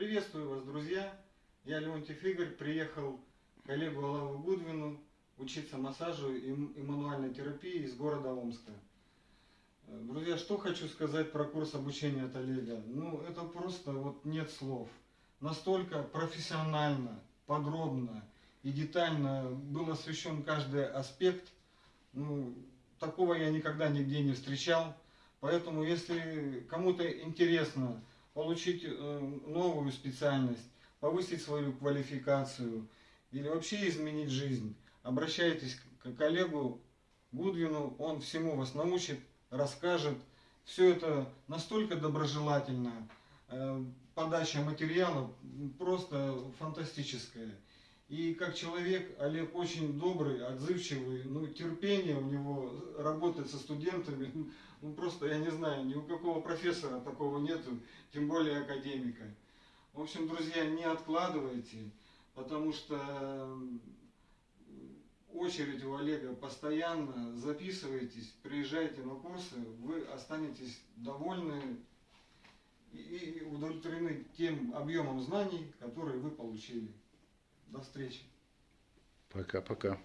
Приветствую вас, друзья. Я Леонтьев Игорь, приехал к Олегу Алаву Гудвину учиться массажу и, мануальной терапии из города Омска. Э, Друзья, что хочу сказать про курс обучения от Олега? Ну, это просто вот нет слов. Настолько профессионально, подробно и детально был освещен каждый аспект. Ну, такого я никогда нигде не встречал. Поэтому, если кому-то интересно получить э, новую специальность, повысить свою квалификацию или вообще изменить жизнь, обращайтесь к коллегу Гудвину, он всему вас научит, расскажет. Все это настолько доброжелательно, э, подача материалов просто фантастическая. И как человек Олег очень добрый, отзывчивый, ну терпение у него работать со студентами, ну просто я не знаю, ни у какого профессора такого нету, тем более академика. В общем, друзья, не откладывайте, потому что очередь у Олега постоянно, записывайтесь, приезжайте на курсы, вы останетесь довольны и удовлетворены тем объемом знаний, которые вы получили. До встречи. Пока-пока.